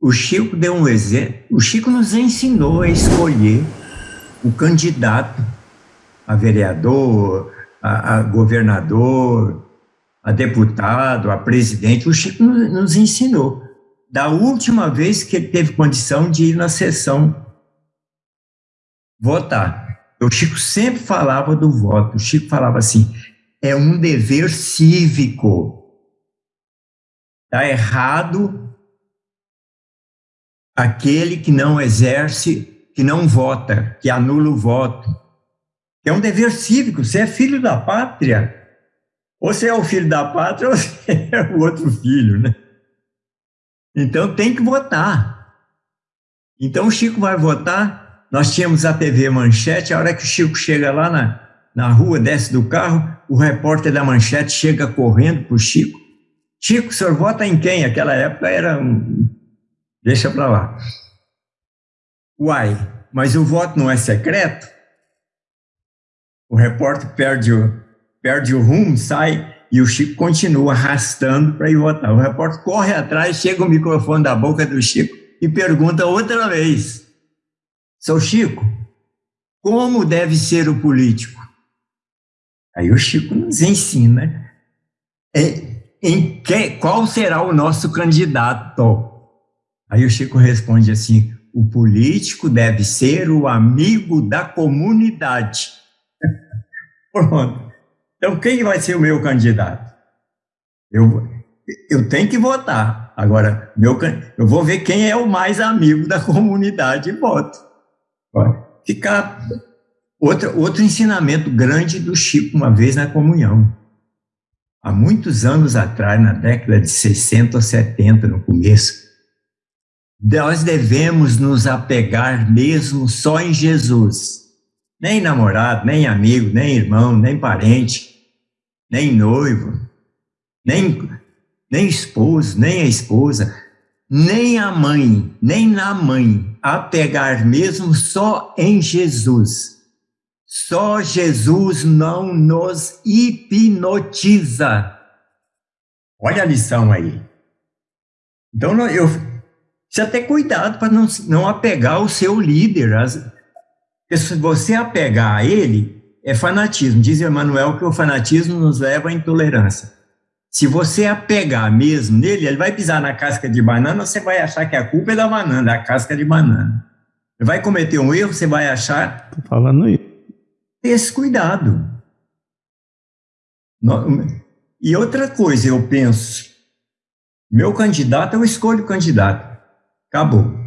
o Chico deu um exemplo. O Chico nos ensinou a escolher o candidato a vereador, a, a governador, a deputado, a presidente. O Chico nos, nos ensinou. Da última vez que ele teve condição de ir na sessão votar. O Chico sempre falava do voto. O Chico falava assim: é um dever cívico. Está errado aquele que não exerce, que não vota, que anula o voto. É um dever cívico, você é filho da pátria. Ou você é o filho da pátria ou você é o outro filho, né? Então tem que votar. Então o Chico vai votar. Nós tínhamos a TV Manchete, a hora que o Chico chega lá na, na rua, desce do carro, o repórter da Manchete chega correndo para o Chico. Chico, o senhor vota em quem? Aquela época era um, Deixa para lá. Uai, mas o voto não é secreto? O repórter perde o, perde o rumo, sai e o Chico continua arrastando para ir votar. O repórter corre atrás, chega o microfone da boca do Chico e pergunta outra vez: Seu Chico, como deve ser o político? Aí o Chico nos ensina é, em que, qual será o nosso candidato. Aí o Chico responde assim: o político deve ser o amigo da comunidade. Pronto. Então, quem vai ser o meu candidato? Eu, eu tenho que votar. Agora, meu, eu vou ver quem é o mais amigo da comunidade e voto. Ficar. Outro, outro ensinamento grande do Chico, uma vez na comunhão. Há muitos anos atrás, na década de 60 ou 70, no começo, nós devemos nos apegar mesmo só em Jesus. Nem namorado, nem amigo, nem irmão, nem parente, nem noivo, nem, nem esposo, nem a esposa, nem a mãe, nem na mãe. Apegar mesmo só em Jesus. Só Jesus não nos hipnotiza. Olha a lição aí. Então, eu, Precisa ter cuidado para não, não apegar o seu líder. As, se você apegar a ele, é fanatismo. Diz Emmanuel que o fanatismo nos leva à intolerância. Se você apegar mesmo nele, ele vai pisar na casca de banana, você vai achar que a culpa é da banana, da casca de banana. Ele vai cometer um erro, você vai achar. Tô falando isso. Esse cuidado. E outra coisa, eu penso, meu candidato, eu escolho o candidato. Acabou.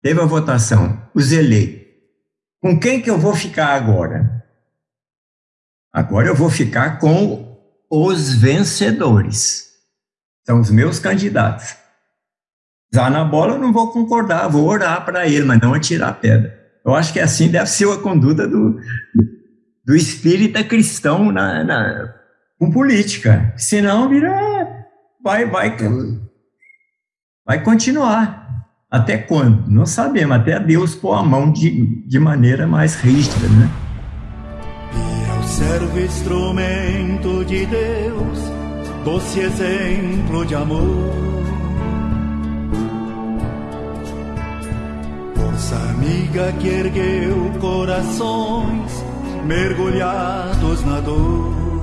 Teve a votação, os eleitos. Com quem que eu vou ficar agora? Agora eu vou ficar com os vencedores. São os meus candidatos. Já na bola eu não vou concordar, vou orar para ele, mas não atirar a pedra. Eu acho que assim deve ser a conduta do, do espírita cristão na, na, com política. Senão vira. Vai, vai vai continuar. Até quando? Não sabemos, até Deus pôr a mão de, de maneira mais rígida, né? E eu servo instrumento de Deus, doce exemplo de amor. Força amiga que ergueu corações mergulhados na dor.